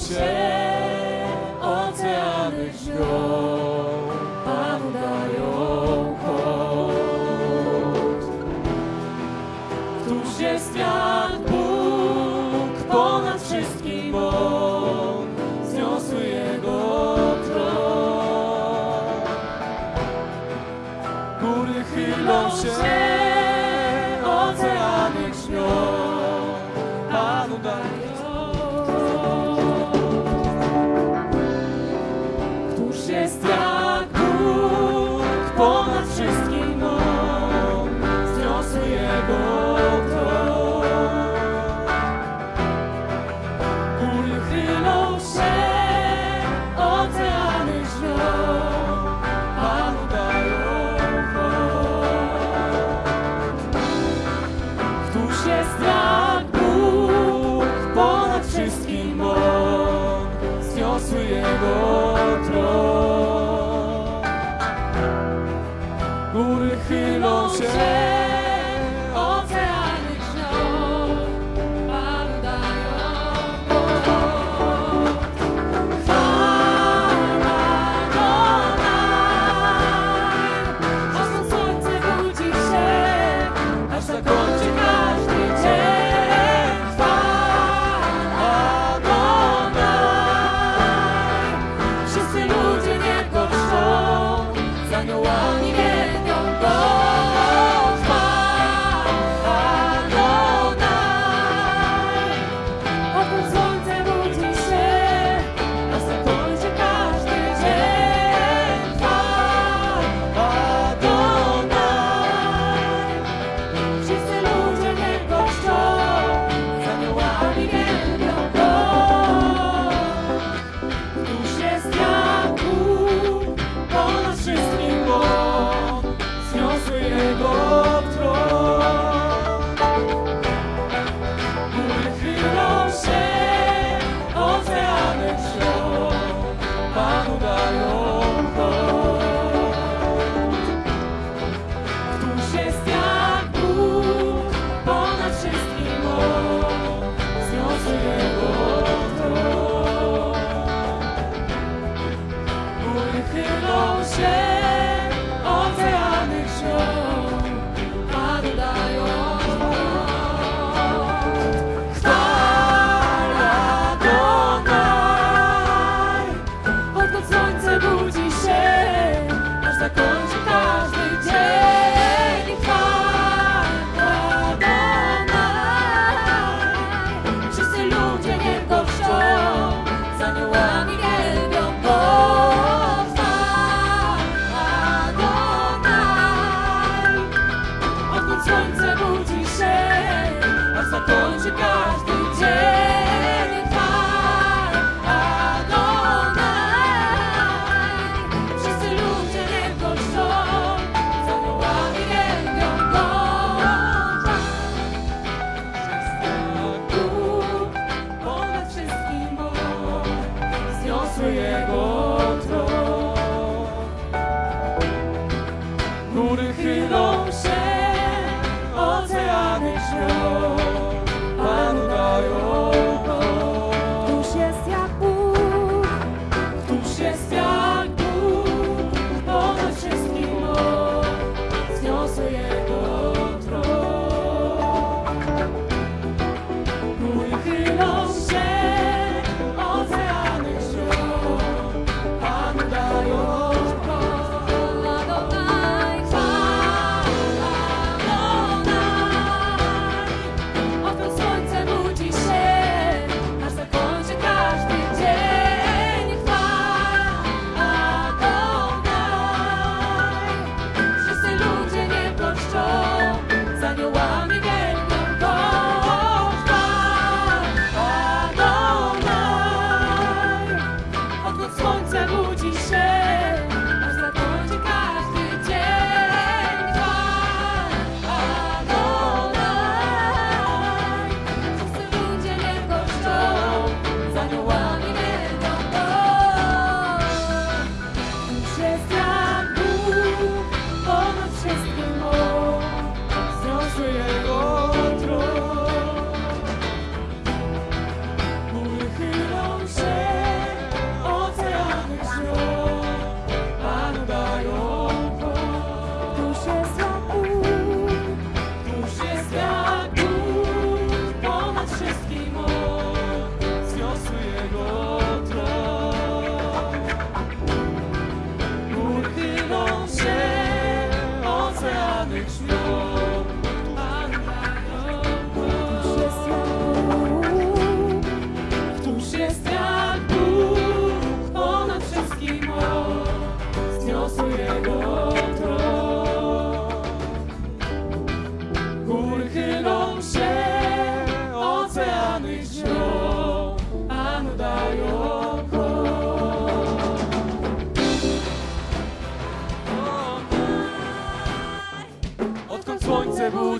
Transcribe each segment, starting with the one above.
się, is Góry chylą Góry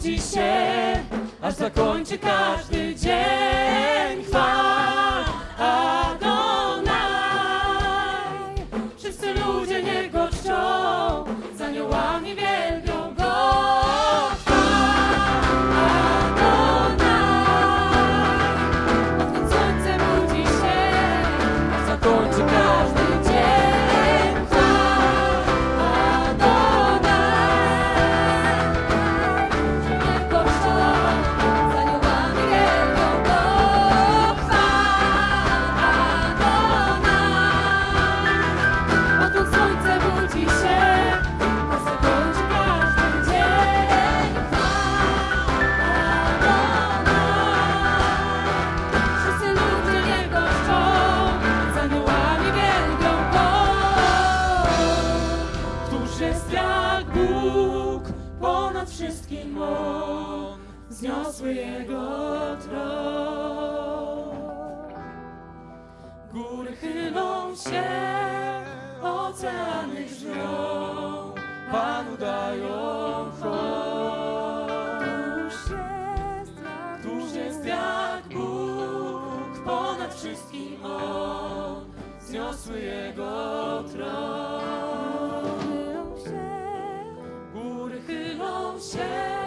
nuci się, aż zakończy każdy dzień. wszystkim On, wzniosły Jego tron. Góry chylą się, oceany grzmią, Panu dają Tuż jest jak Bóg, ponad wszystkim On, wzniosły Jego tron. shall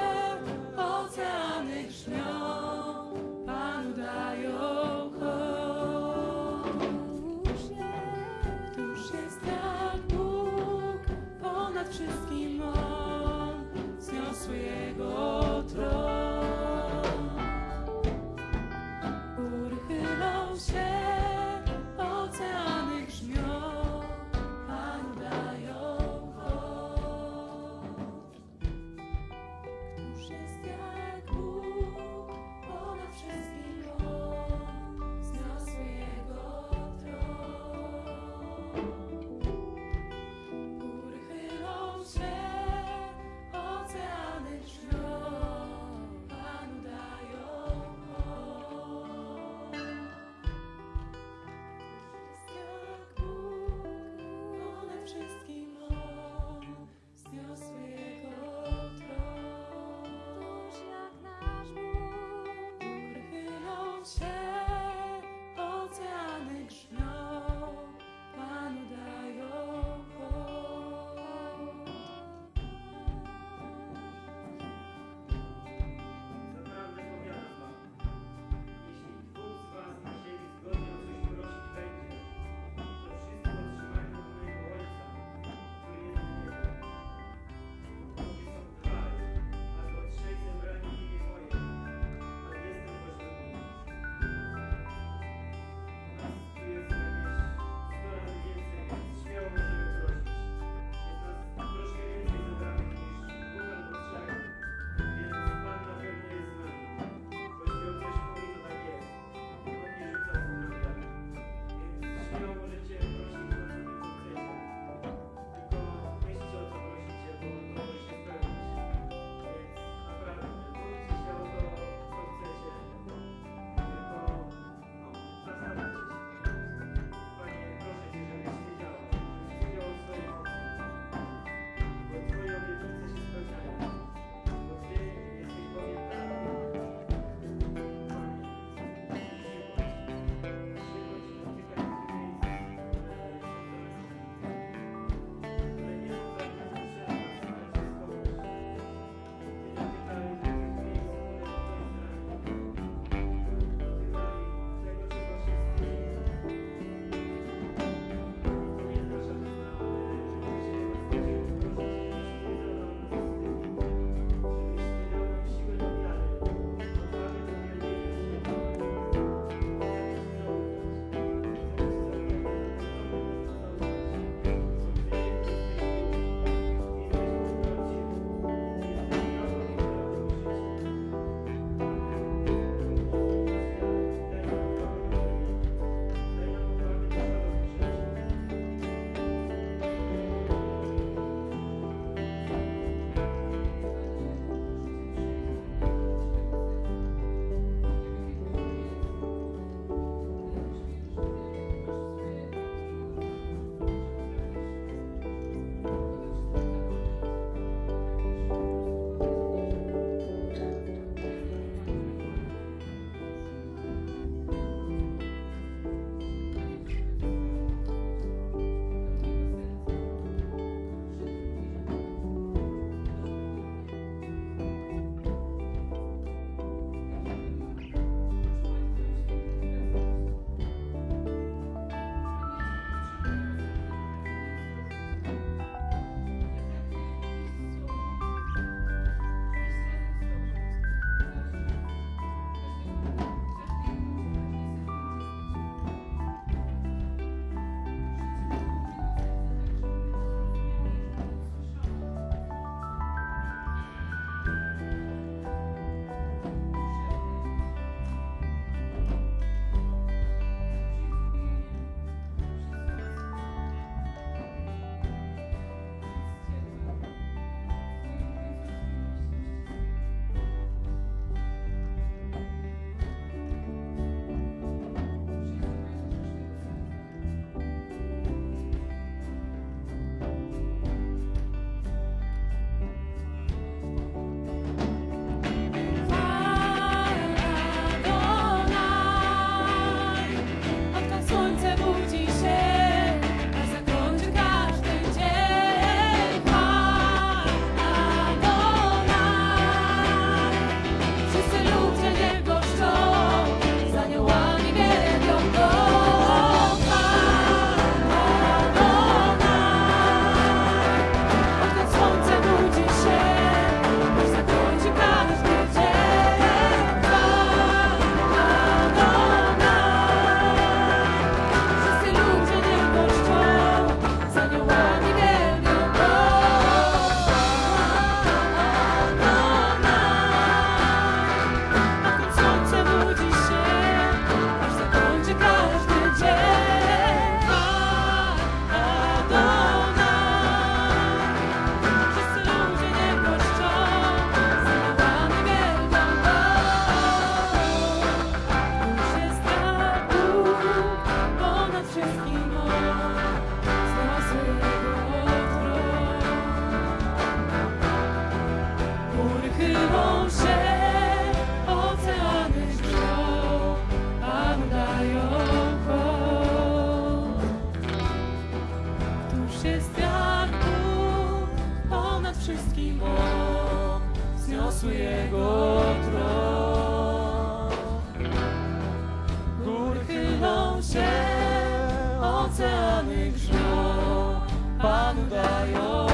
oceany grzmią, Panu dają